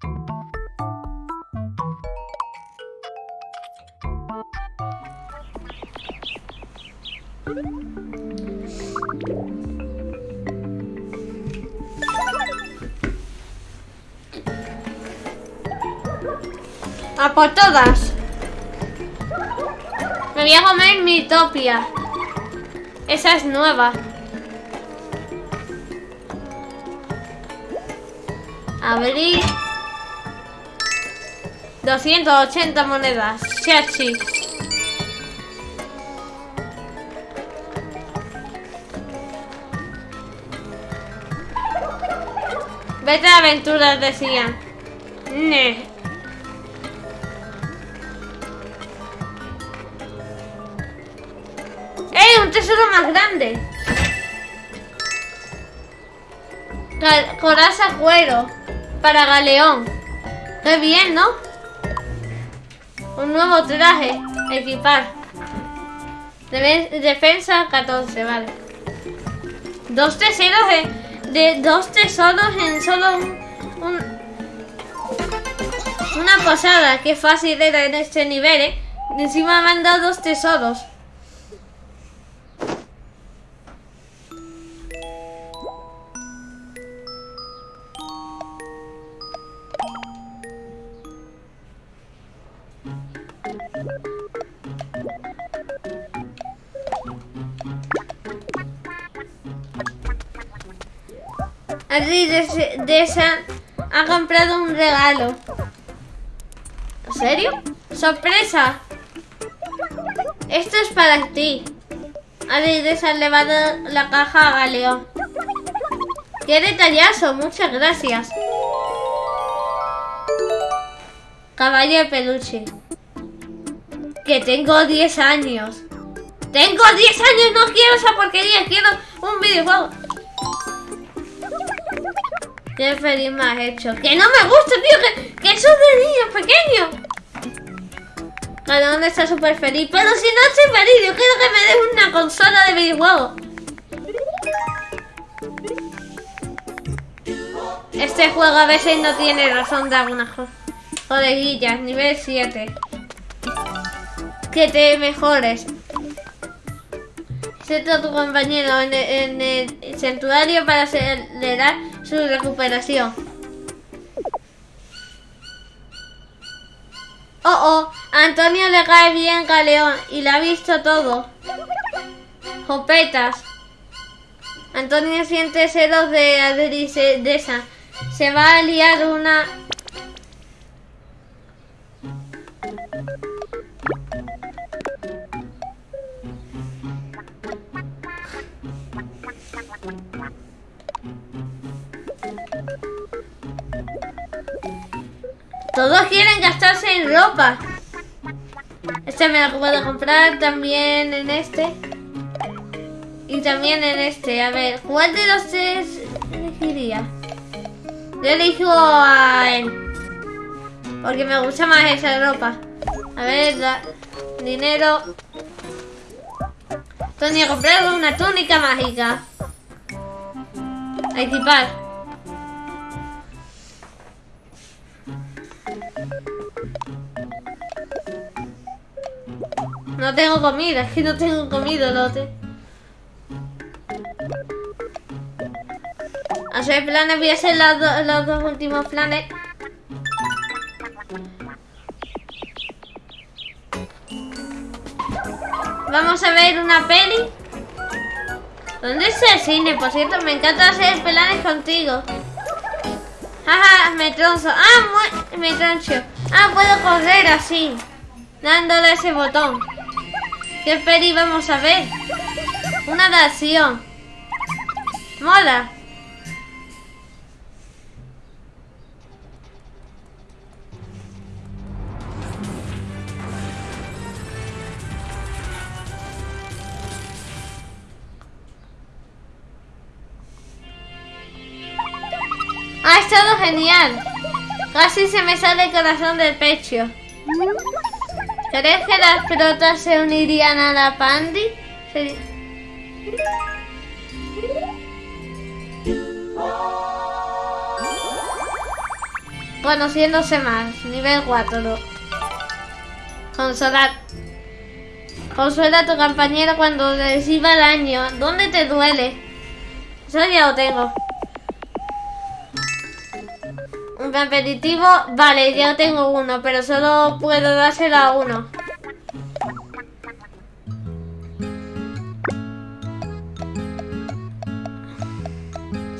A por todas. Me voy a comer mi topia. Esa es nueva. Abrir. 280 monedas. Chachi. Vete a aventuras, decían. Ne. ¡Eh! ¡Un tesoro más grande! Coraza cuero. Para galeón. Qué bien, ¿no? Un nuevo traje. Equipar. Defensa 14, vale. Dos tesoros de, de dos tesoros en solo un, un- una posada. Qué fácil era en este nivel, ¿eh? Encima me han dado dos tesoros. Adri de, ha comprado un regalo. ¿En serio? ¡Sorpresa! Esto es para ti. Adri de le va a dar la caja a Galeón. ¡Qué detallazo! Muchas gracias. Caballo de peluche. Que tengo 10 años. Tengo 10 años, no quiero esa porquería, quiero un videojuego. Qué feliz me has hecho. Que no me gusta, tío, que, que eso es de niños pequeños. Cada uno está súper feliz. Pero si no estoy feliz, yo quiero que me des una consola de videojuegos. Este juego a veces no tiene razón de algunas co- coleguillas. Nivel 7. Que te mejores. A tu compañero en el, en el santuario para acelerar su recuperación. Oh, oh, Antonio le cae bien Galeón y le ha visto todo. Jopetas. Antonio siente celos de Adri se- de esa. Se va a liar una... Todos quieren gastarse en ropa. Este me lo puedo comprar también en este. Y también en este. A ver, ¿cuál de los tres elegiría? Yo elijo a él. Porque me gusta más esa ropa. A ver, la- dinero. Tony ha comprado una túnica mágica. A equipar. No tengo comida, es que no tengo comida, lote. Hacer planes, voy a hacer los, los dos últimos planes. Vamos a ver una peli. ¿Dónde está el cine? Por cierto, me encanta hacer planes contigo. Jaja, me tronzo. Ah, me troncho. Ah, puedo correr así. Dándole ese botón. ¿Qué peli vamos a ver? Una de acción. Mola. Ha estado genial. Casi se me sale el corazón del pecho. ¿Crees que las pelotas se unirían a la Pandi? Seri- Conociéndose más. Nivel 4. Consolar. Consuela a tu compañero cuando reciba daño. ¿Dónde te duele? Eso ya lo tengo. Un. Vale, ya tengo uno, pero solo puedo dárselo a uno.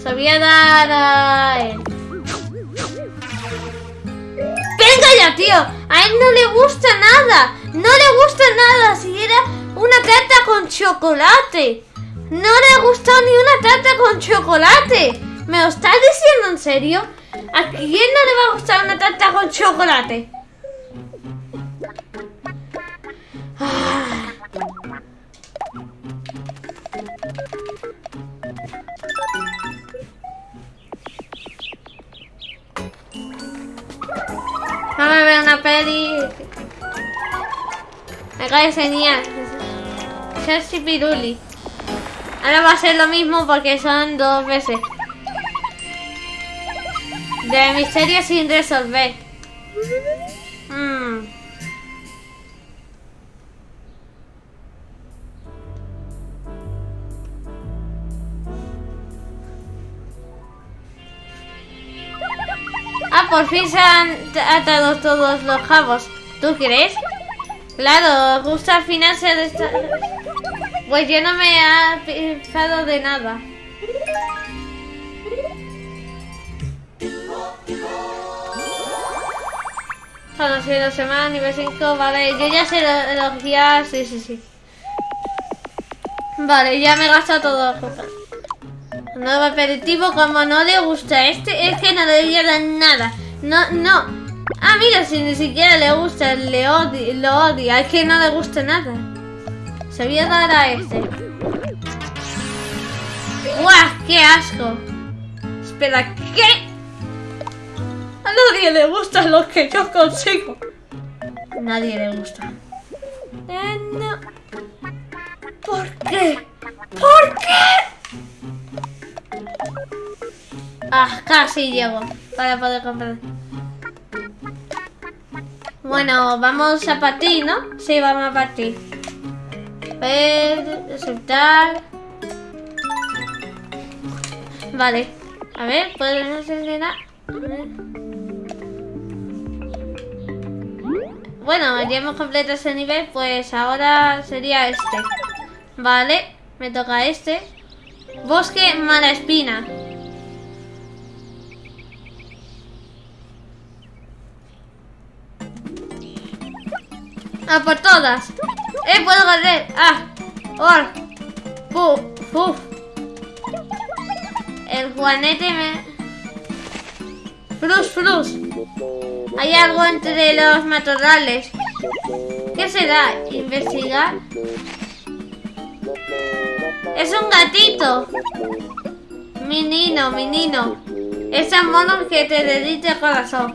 Se voy dar a él. ¡Venga ya, tío! A él no le gusta nada. No le gusta nada. Si era una tarta con chocolate. No le ha gustado ni una tarta con chocolate. ¿Me lo estás diciendo en serio? ¿A quién no le va a gustar una tarta con chocolate? Vamos a ver una peli. Me cae genial. Chelsea Piruli. Ahora va a ser lo mismo porque son dos veces. De misterio sin resolver. Mm. Ah, por fin se han atado todos los jabos. ¿Tú crees? Claro, justo al final se Pues yo no me he pensado de nada. Conocido semana, nivel 5, vale, yo ya sé lo- los guías, sí, sí, sí. Vale, ya me he gastado todo. Nuevo aperitivo, como no le gusta este, es que no le llega nada. No, no. Ah, mira, si ni siquiera le gusta, le odia, lo odia, es que no le gusta nada. Se voy a dar a este. ¡Guau! ¡Qué asco! Espera, ¿qué? A nadie le gusta lo que yo consigo. Nadie le gusta. Eh. ¿Por qué? ¿Por qué? Ah, casi llego para poder comprar. Bueno, vamos a partir, ¿no? Sí, vamos a partir. Ver, aceptar. Vale. A ver, podemos ordenar. A ver. Bueno, ya hemos completado ese nivel, pues ahora sería este. Vale, me toca este. Bosque mala espina. A por todas. Eh, puedo correr. Ah. Or. Puf. Puf. El juanete me... Frus, frus. Hay algo entre los matorrales. ¿Qué será? ¿Investigar? Es un gatito. Menino, menino. Esos monos que te dedica el corazón.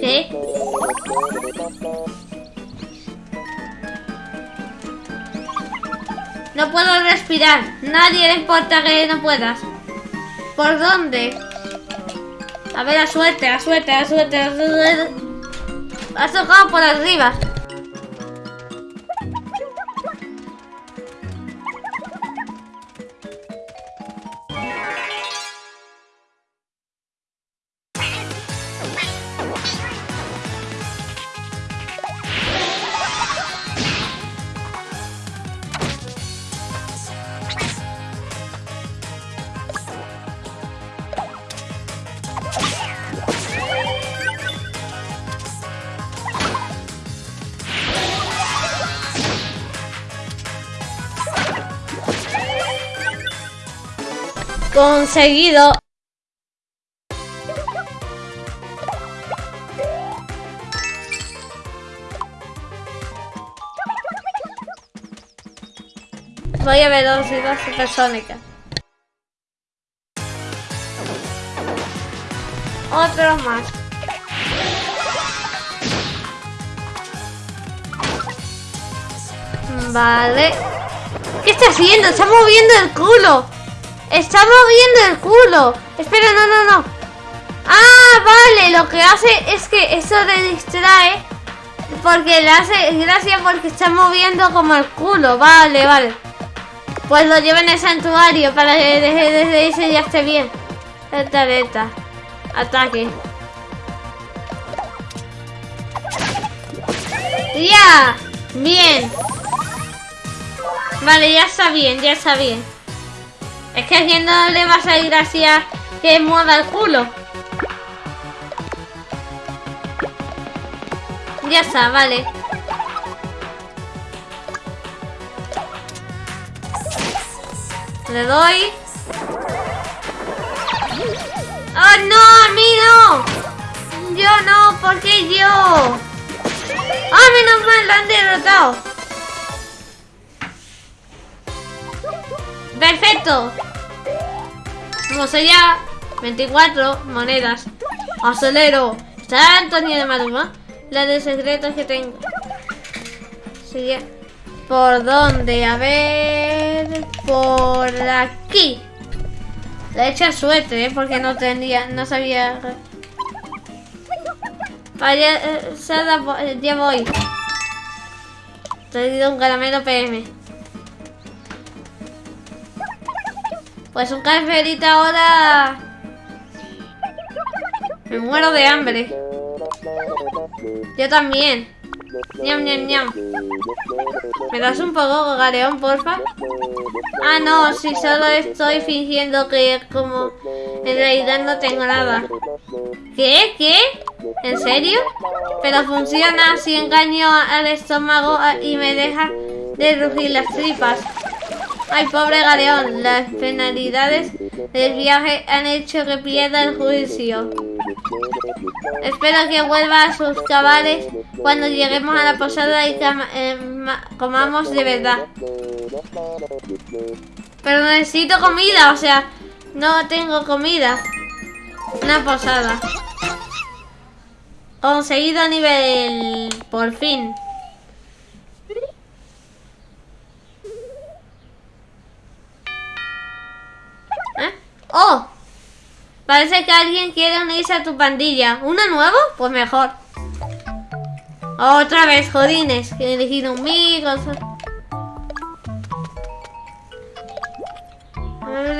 ¿Qué? No puedo respirar. Nadie le importa que no puedas. ¿Por dónde? A ver, la suerte, la suerte, la suerte, la suerte. Has tocado por arriba. Conseguido. Voy a ver dos y dos supersónicas. Otro más. Vale. ¿Qué está haciendo? Está moviendo el culo. Está moviendo el culo. Espera, no, no, no. Ah, vale, lo que hace es que eso le distrae porque le hace gracia porque está moviendo como el culo. Vale, vale. Pues lo lleva en el santuario para que deje de irse y ya esté bien. Esta. Ataque. ¡Ya! Bien. Vale, ya está bien, ya está bien. Es que a no le va a salir gracia que mueva el culo. Ya está, vale. Le doy. ¡Oh, no! ¡A mí no! ¡Yo no! ¿Por qué yo? ¡Ah, menos mal! ¡Lo han derrotado! ¡Perfecto! Vamos allá. 24 monedas. Acelero. Está Antonio de Maduma. La de secretos que tengo. Sigue. ¿Por dónde? A ver. Por aquí. He hecho suerte, ¿eh? Porque no tenía. No sabía. Vaya, eh, eh, ya voy. Te he un caramelo PM. Pues un café ahora. Me muero de hambre. Yo también. Ñam, ñam, ñam. ¿Me das un poco, Gareón, porfa? Ah, no, si solo estoy fingiendo que como en realidad no tengo nada. ¿Qué? ¿Qué? ¿En serio? Pero funciona si engaño al estómago y me deja de rugir las tripas. Ay, pobre Galeón, las penalidades del viaje han hecho que pierda el juicio. Espero que vuelva a sus cabales cuando lleguemos a la posada y eh, comamos de verdad. Pero necesito comida, o sea, no tengo comida. Una posada. Conseguido nivel... Por fin. ¿Eh? ¡Oh! Parece que alguien quiere unirse a tu pandilla. ¿Uno nuevo? Pues mejor. Otra vez, jodines. Que he elegido un migo.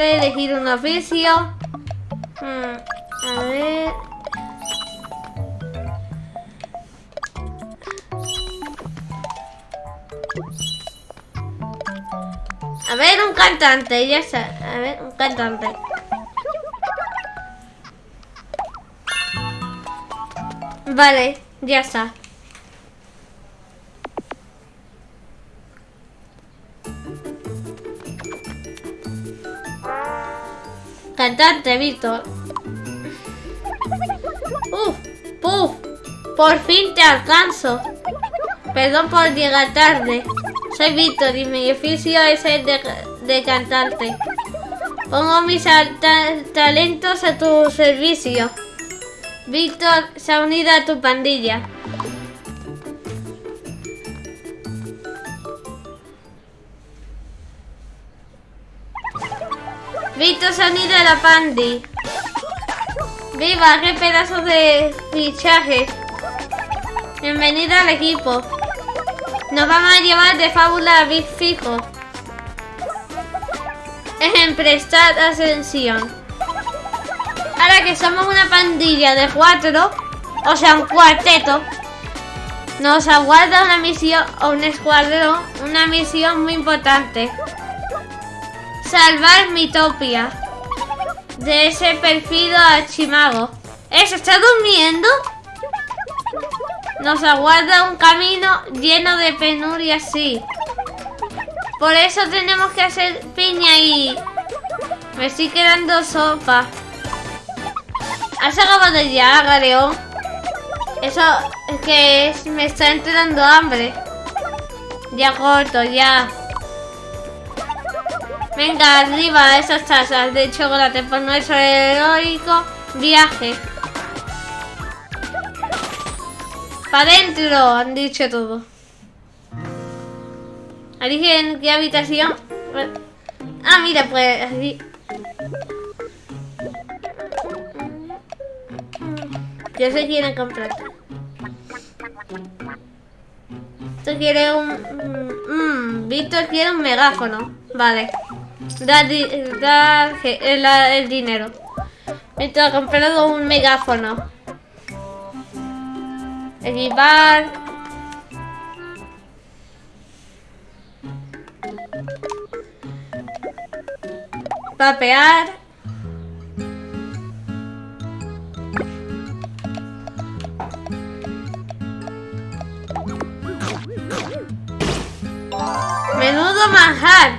He elegido un oficio. Hmm, a ver. A ver, un cantante, ya está. A ver, un cantante. Vale, ya está. Cantante, Víctor. Uf, puf. Por fin te alcanzo. Perdón por llegar tarde. Soy Víctor y mi oficio es el de, cantante. Pongo mis talentos a tu servicio. Víctor se ha unido a tu pandilla. Víctor se ha unido a la pandi. ¡Viva! ¡Qué pedazo de fichaje! Bienvenido al equipo. Nos vamos a llevar de fábula a Big Fijo. En prestar ascensión. Ahora que somos una pandilla de cuatro, o sea, un cuarteto, nos aguarda una misión, o un escuadrón, una misión muy importante. Salvar Mitopia de ese perfido archimago. ¿Eh? ¿Se está durmiendo? Nos aguarda un camino lleno de penuria, sí. Por eso tenemos que hacer piña y... Me estoy quedando sopa. ¿Has acabado ya, Galeón? Eso es que me está entrando hambre. Ya corto, ya. Venga, arriba esas tazas de chocolate por nuestro heroico viaje. ¡Para adentro! Han dicho todo. ¿Eligen qué habitación? Ah, mira, pues... ¿Qué se quiere comprar? Esto quiere un... Mmm, Víctor quiere un megáfono. Vale. Da, da el, el dinero. Víctor ha comprado un megáfono. Equipar. Papear. Menudo manjar.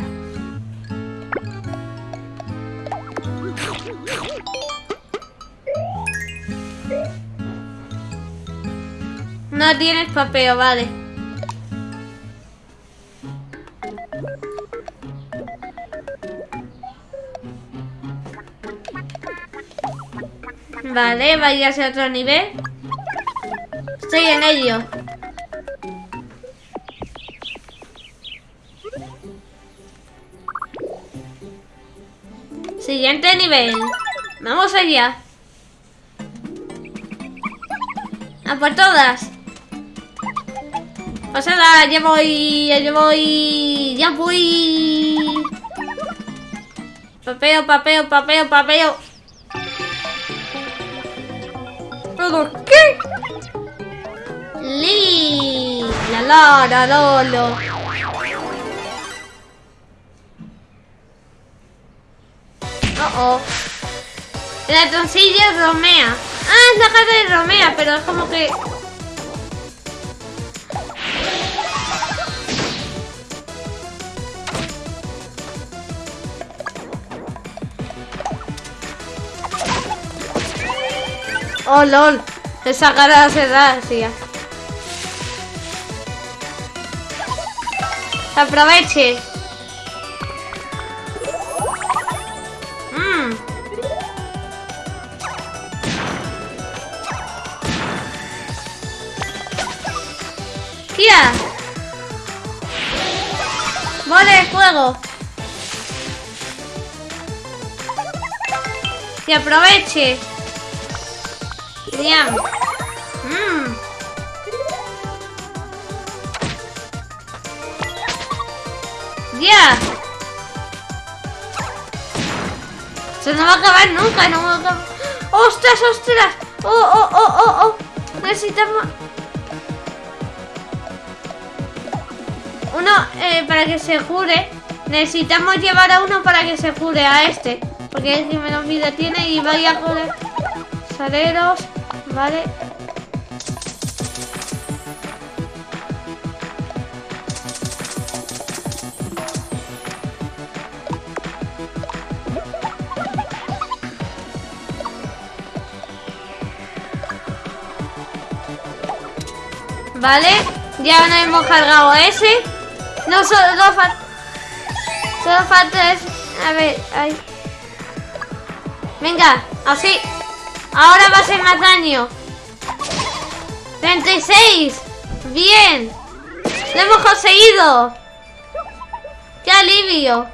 No tienes papel, vale. Vale, vaya a otro nivel. Estoy en ello. Siguiente nivel. Vamos allá. A por todas. Pasada, ya voy, ya voy, ya voy. Papeo, papeo, papeo, papeo. ¿Pero qué? Li, la la, la lolo. Oh, oh. La troncilla Romea. Ah, es la cara de Romea, pero es como que... Oh, lol. Esa cara se da así. Aproveche. Mmm. ¡Tía! ¡Vale, fuego! ¡Que aproveche! Mmm. ¡Ya! Se no va a acabar nunca, no va a acabar. ¡Ostras, ostras! ¡Oh, oh, oh, oh, oh! Necesitamos... Uno, eh, para que se jure, necesitamos llevar a uno para que se jure a este. Porque es que menos vida tiene y vaya a joder. Saleros, vale. Vale, ya no hemos cargado ese. No, solo falta... Solo falta es... A ver, ahí. Venga, así. Ahora va a ser más daño. 36. Bien. Lo hemos conseguido. Qué alivio.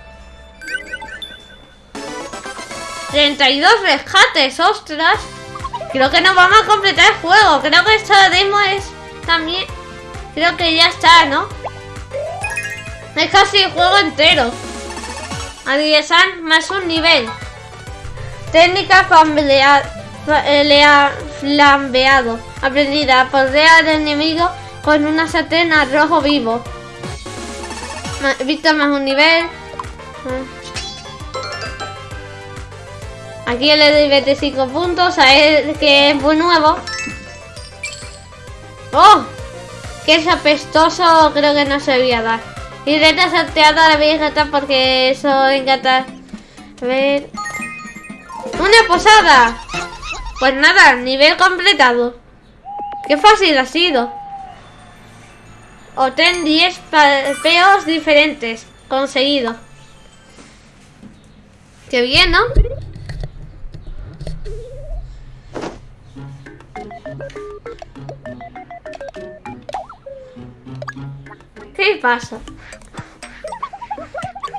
32 rescates, ostras. Creo que nos vamos a completar el juego. Creo que esta demo es también... Creo que ya está, ¿no? Es casi el juego entero. Adiesan más un nivel. Técnica flambeado. Aprendida a poder al enemigo con una sartén a rojo vivo. Visto más un nivel. Aquí le doy 25 puntos a él que es muy nuevo. ¡Oh! Que es apestoso, creo que no se voy a dar. Y de salteada la voy a porque eso encanta. A ver. ¡Una posada! Pues nada, nivel completado. Qué fácil ha sido. Obtén 10 peos diferentes. Conseguido. Qué bien, ¿no? ¿Qué pasa?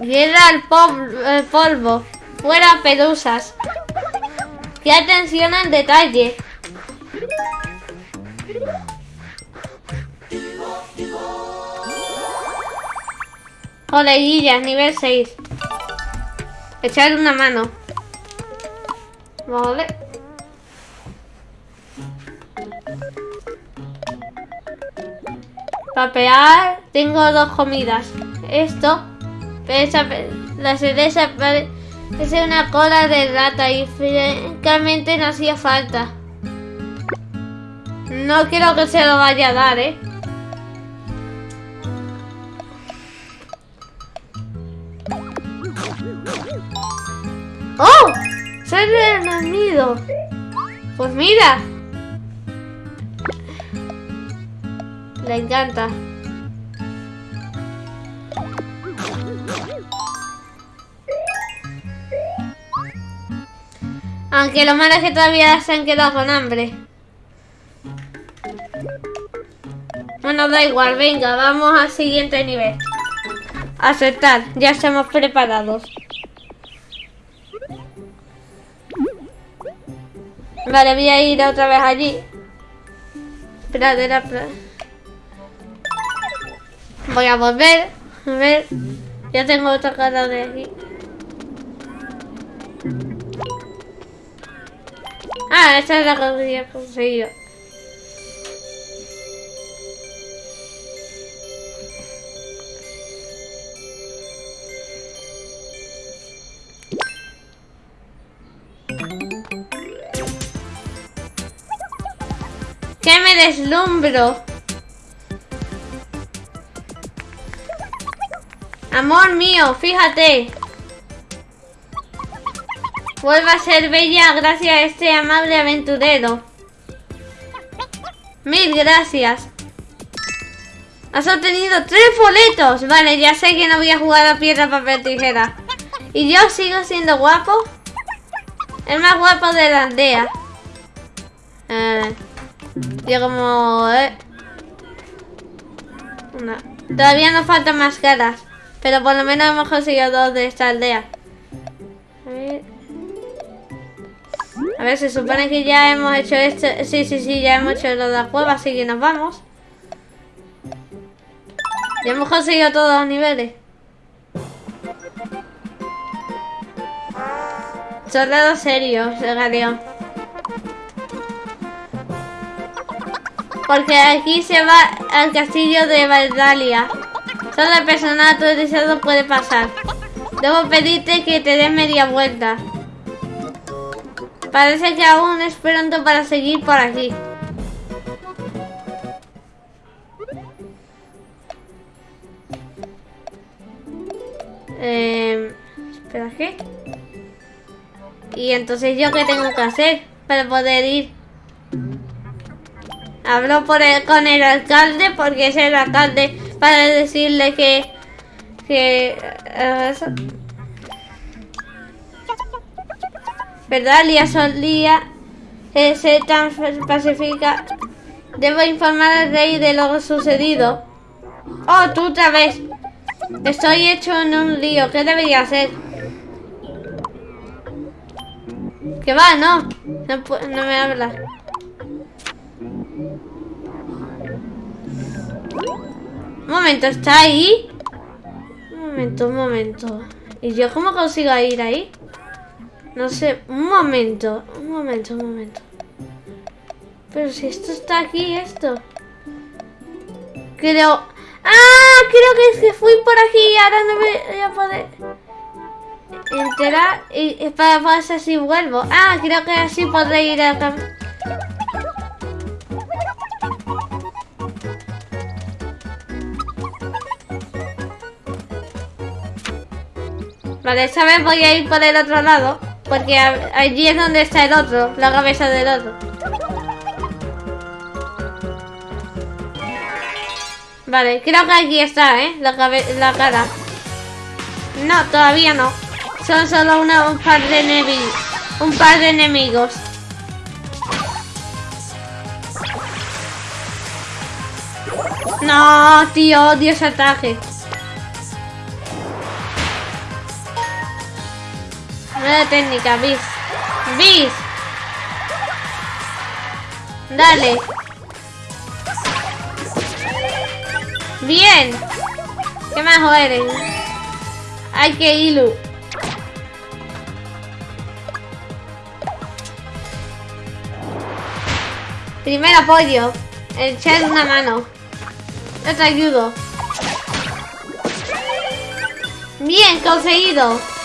Guerra al polvo. Fuera pedusas. Qué atención al detalle. Coleguillas, nivel 6. Echar una mano. Vale. Papear. Tengo dos comidas. Esto. Esa, la cereza parece una cola de rata y francamente no hacía falta. No quiero que se lo vaya a dar, ¿eh? ¡Oh! ¡Soy nido! Pues mira. Le encanta. Aunque lo malo es que todavía se han quedado con hambre. Bueno, da igual, venga, vamos al siguiente nivel. Aceptar, ya estamos preparados. Vale, voy a ir otra vez allí. Pradera, Voy a volver. A ver. Ya tengo otra cara de aquí. Ah, esta es la que había conseguido. ¡Que me deslumbro! Amor mío, fíjate. Vuelva a ser bella gracias a este amable aventurero. Mil gracias. Has obtenido tres boletos. Vale, ya sé que no voy a jugar a piedra, papel, tijera. ¿Y yo sigo siendo guapo? El más guapo de la aldea. Eh... Yo como... Eh. Todavía nos faltan más caras. Pero por lo menos hemos conseguido dos de esta aldea. A ver. A ver, se supone que ya hemos hecho esto. Sí, sí, sí, ya hemos hecho lo de la cueva, así que nos vamos. Ya hemos conseguido todos los niveles. Soldado serio, galeón. Porque aquí se va al castillo de Valdalia. Solo el personal autorizado puede pasar. Debo pedirte que te des media vuelta. Parece que aún es pronto para seguir por aquí. Eh, espera, ¿qué? Y entonces, ¿yo qué tengo que hacer para poder ir? Hablo por el, con el alcalde porque es el alcalde para decirle que... que uh, ¿Verdad? Lía solía eh, ser tan pacífica. Debo informar al rey de lo sucedido. Oh, tú otra vez. Estoy hecho en un lío. ¿Qué debería hacer? ¿Qué va? No. No, no me habla. Un momento, ¿está ahí? Un momento, un momento. ¿Y yo cómo consigo ir ahí? No sé, un momento, un momento, un momento. Pero si esto está aquí, esto. Creo... ¡Ah! Creo que, fui por aquí y ahora no me voy a poder enterar y, para ver si vuelvo. Ah, creo que así podré ir a... Vale, esta vez voy a ir por el otro lado. Porque allí es donde está el otro, la cabeza del otro. Vale, creo que aquí está, ¿eh? La, la cara. No, todavía no. Son solo un par de enemigos. Un par de enemigos. No, tío, odio ese ataque. Nueva técnica, bis. Bis. Dale. Bien. ¿Qué más eres? Ay, que ilu. Primer apoyo. Echar una mano. Yo te ayudo. Bien, conseguido.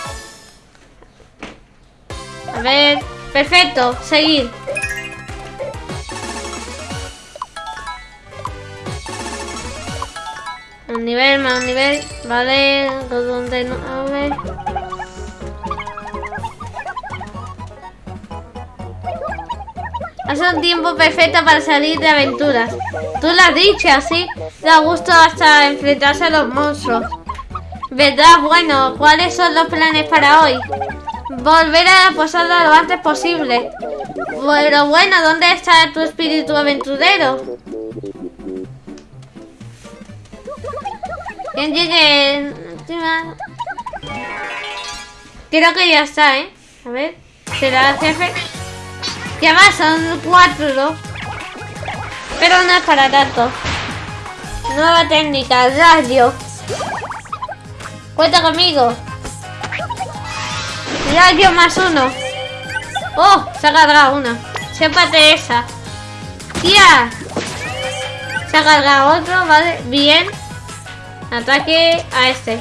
Ver. Perfecto. Seguir. Un nivel, más un nivel. Vale. ¿Dónde no? A ver. Hace un tiempo perfecto para salir de aventuras. Tú lo has dicho, así da gusto hasta enfrentarse a los monstruos. ¿Verdad? Bueno, ¿cuáles son los planes para hoy? Volver a la posada lo antes posible. Pero bueno, ¿dónde está tu espíritu aventurero? ¿Quién llegue? Creo que ya está, ¿eh? A ver, ¿será el jefe? Ya va, son cuatro. Pero no es para tanto. Nueva técnica, radio. Cuenta conmigo. Radio más uno. Oh, se ha cargado una. Sépate esa. ¡Tía! Se ha cargado otro, vale. Bien. Ataque a este.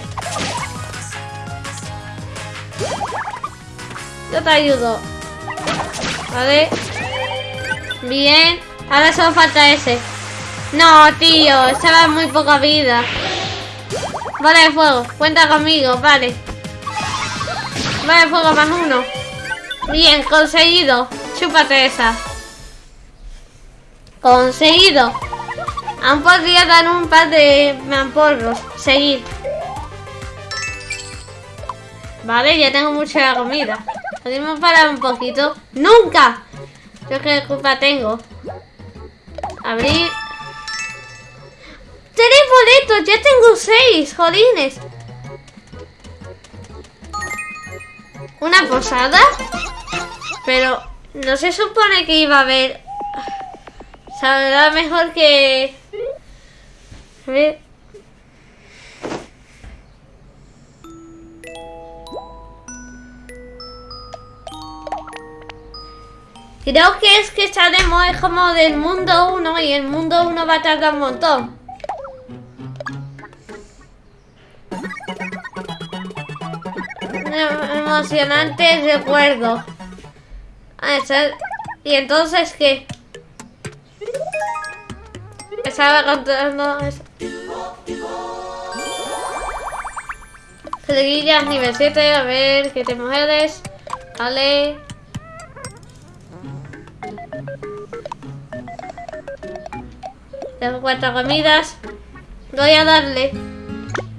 Yo te ayudo. Vale. Bien. Ahora solo falta ese. No, tío. Estaba muy poca vida. Vale fuego. Cuenta conmigo. Vale. Vale fuego más uno. Bien, conseguido. Chúpate esa. Conseguido. Aún podría dar un par de mamporros. Seguir. Vale, ya tengo mucha comida. Podemos parar un poquito. ¡Nunca! Yo qué culpa tengo. Abrir. ¡Tres boletos! ¡Ya tengo seis! ¡Jolines! ¿Una posada? Pero no se supone que iba a haber... Sabrá mejor que... A ver... Creo que es que estaremos como del mundo 1 y el mundo 1 va a tardar un montón. Emocionante recuerdo. Ah, ¿Y entonces qué? Estaba contando eso. Seguillas nivel 7, a ver qué te mujeres. Vale. Tengo cuatro comidas. Voy a darle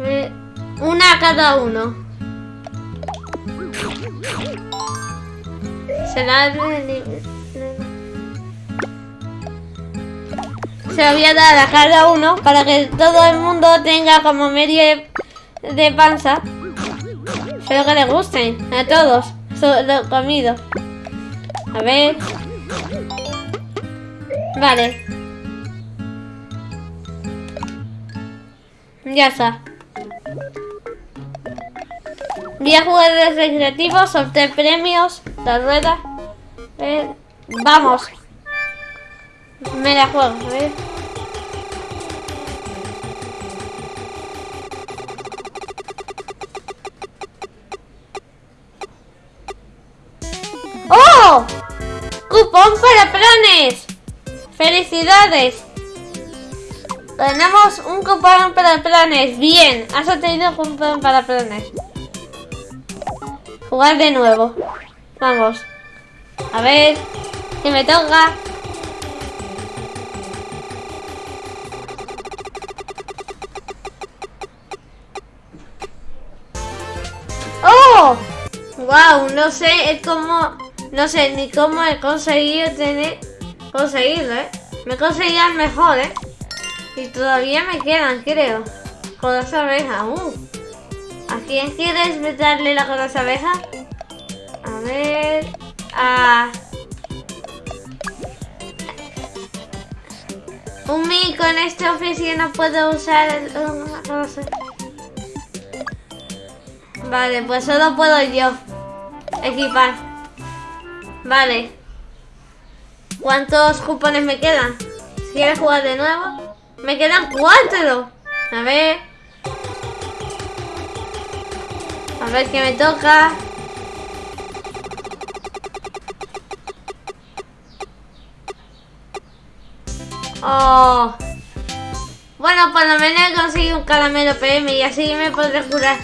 eh, una a cada uno. Se la Se lo voy a dar a cada uno para que todo el mundo tenga como medio de panza. Espero que les gusten a todos. Lo comido. A ver. Vale. Ya está. Voy a jugar de recreativo, sortear premios, la rueda. Vamos. Me la juego, a ver. ¡Oh! ¡Cupón para planes! ¡Felicidades! Tenemos un cupón para planes. Bien, has obtenido un cupón para planes. Jugar de nuevo. Vamos. A ver. Que me toca. ¡Oh! Wow, no sé, es como... No sé ni cómo he conseguido tener... Conseguirlo, ¿eh? Me he conseguido el mejor, ¿eh? Y todavía me quedan, creo. Codas abeja. Uh. ¿A quién quieres darle la codas abeja? A ver... A... Un mico en esta oficina no puedo usar el... Vale, pues solo puedo yo equipar. Vale. ¿Cuántos cupones me quedan? Si quieres jugar de nuevo. Me quedan cuatro. A ver. A ver qué me toca. Oh. Bueno, por lo menos he conseguido un caramelo PM y así me podré curar.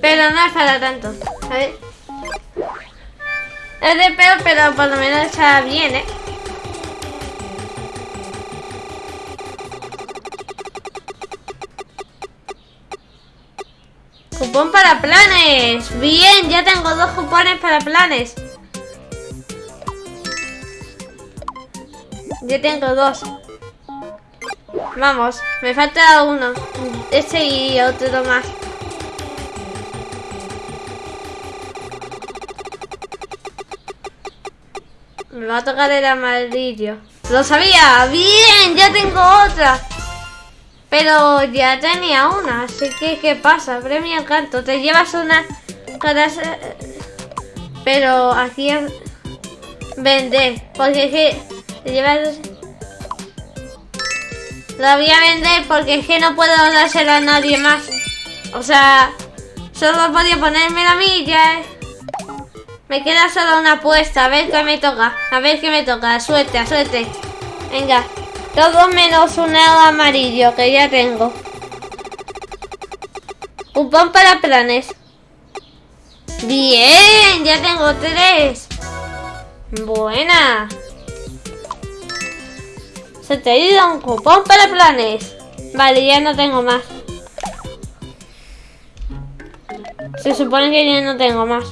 Pero no es para tanto. Ver. Es de peor, pero por lo menos está bien, ¿eh? Cupón para planes. Bien, ya tengo dos cupones para planes. Ya tengo dos. Vamos, me falta uno. Este y otro más. Me va a tocar el amarillo. ¡Lo sabía! ¡Bien! ¡Ya tengo otra! Pero ya tenía una, así que ¿qué pasa? Premio canto. Te llevas una cada... Pero aquí es vender. Porque es que te llevas... La voy a vender porque es que no puedo dársela a nadie más. O sea, solo podía ponerme la milla. Me queda solo una apuesta. A ver qué me toca. A ver qué me toca. Suerte, suerte. Venga. Todo menos un amarillo que ya tengo. Cupón para planes. Bien, ya tengo tres. Buena. Se te ha ido un cupón para planes. Vale, ya no tengo más. Se supone que ya no tengo más.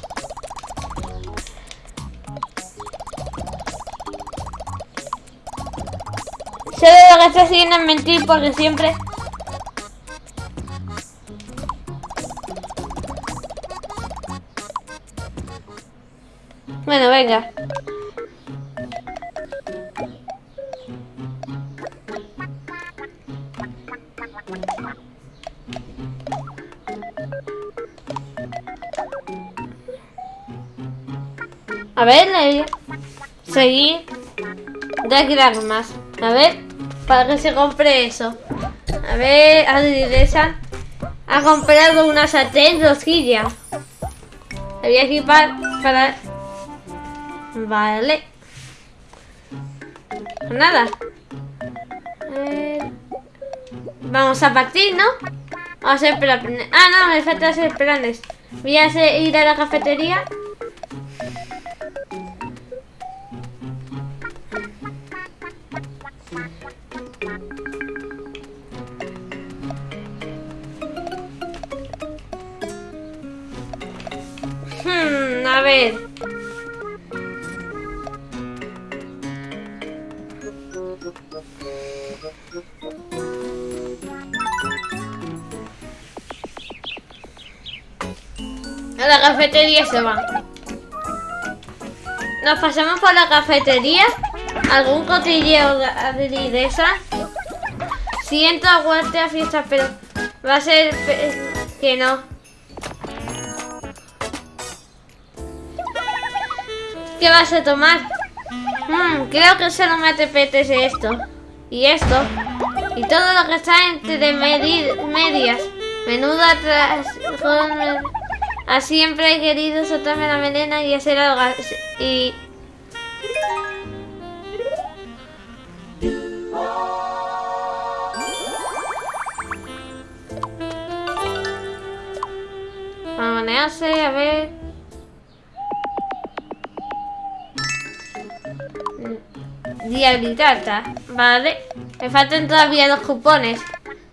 De lo que estás haciendo en mentir porque siempre... Bueno, venga. A ver, seguir. De que dar más. A ver para que se compre eso. A ver, Adridesa ha comprado una sartén rosquilla. La voy a equipar para... Vale. Pues nada. Vamos a partir, ¿no? Vamos a hacer planes. Ah, no, me falta hacer planes. Voy a ir a la cafetería A la cafetería se va. Nos pasamos por la cafetería. Algún cotilleo de esa. Siento aguante a fiesta, pero va a ser que no. ¿Qué vas a tomar? Hmm, creo que solo me apetece esto. Y esto. Y todo lo que está entre medias. Menuda atrás. A siempre he querido soltarme la melena y hacer algo y... Manearse, a ver... Diabilitata, vale. Me faltan todavía dos cupones.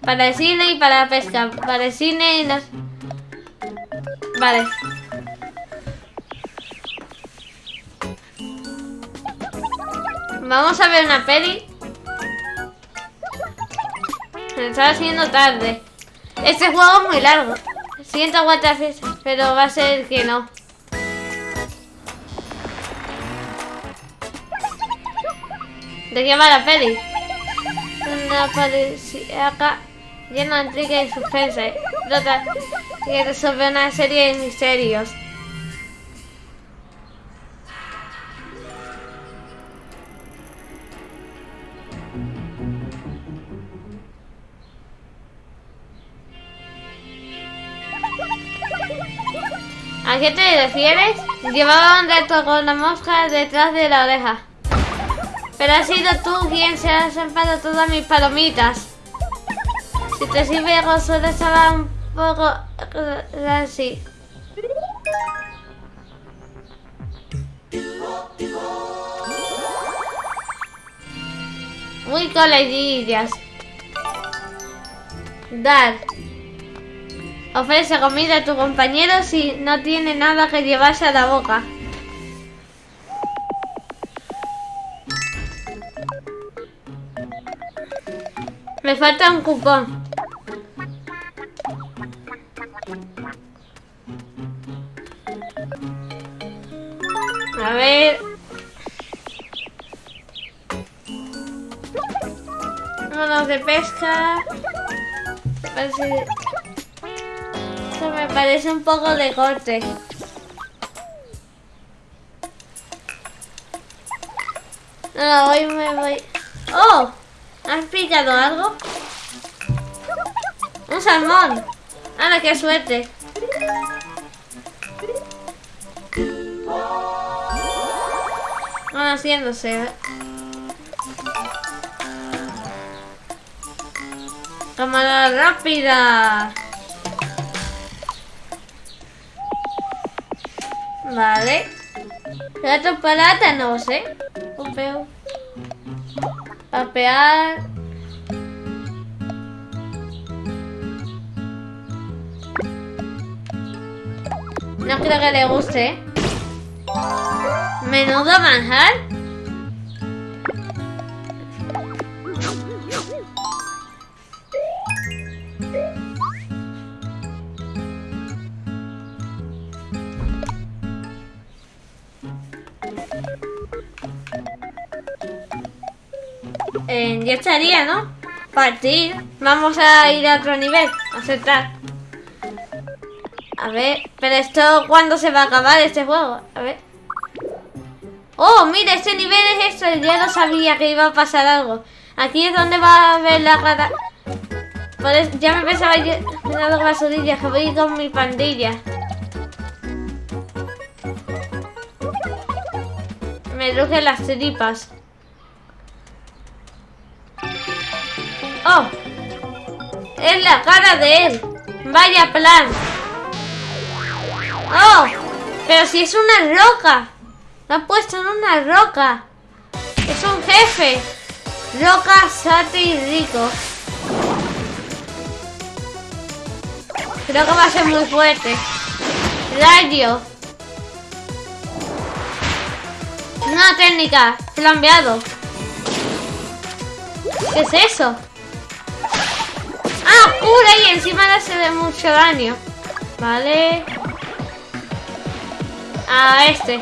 Para el cine y para la pesca. Para el cine y las... Vale. Vamos a ver una peli. Se está haciendo tarde. Este juego es muy largo. Siento aguantar, pero va a ser que no. ¿De qué va la peli? una acá llena de intriga y suspense. Trata que resolver una serie de misterios. ¿A qué te refieres? Llevaba un reto con la mosca detrás de la oreja. Pero has sido tú quien se ha zampado todas mis palomitas. Si te sirve solo estaba un poco así. Muy colegillas. Dar. Ofrece comida a tu compañero si no tiene nada que llevarse a la boca. Me falta un cupón. A ver. Vámonos de pesca. Parece me parece un poco de corte. No, hoy me voy... ¡Oh! ¿Has picado algo? ¡Un salmón! ¡Hala, qué suerte! Van haciéndose. ¡Cámara rápida! Vale. Gato no sé. Upeo. Papear. No creo que le guste. Menudo manjar. Ya estaría, ¿no? Partir. Vamos a ir a otro nivel. Aceptar. A ver, pero esto, ¿cuándo se va a acabar este juego? A ver. Oh, mira, este nivel es esto. Ya lo sabía que iba a pasar algo. Aquí es donde va a ver la cara. ya me pensaba yo en las basurillas que voy con mi pandilla. Me rugen las tripas. ¡Oh! Es la cara de él. Vaya plan. ¡Oh! Pero si es una roca. Lo han puesto en una roca. Es un jefe. Roca, sate y rico. Creo que va a ser muy fuerte. Rayo. Una técnica. Flambeado. ¿Qué es eso? ¡Ah, cura! Y encima le hace mucho daño. Vale. A este.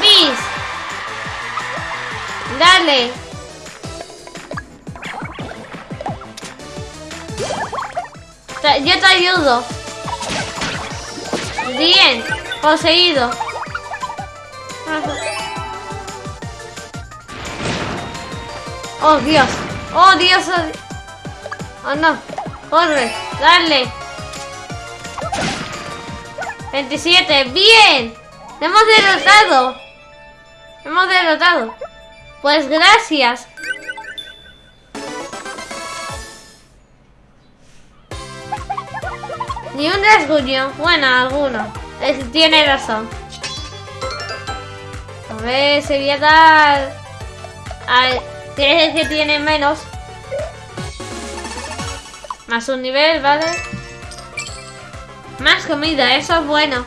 Bis. Dale. Yo te ayudo. Bien. Poseído. Oh, Dios. Oh, Dios. Oh, no. Corre. Dale. 27. Bien. Hemos derrotado. Hemos derrotado. Pues gracias. Ni un rasguño. Bueno, alguno tiene razón. A ver, se voy a dar... Que tiene menos. Más un nivel, ¿vale? Más comida, eso es bueno.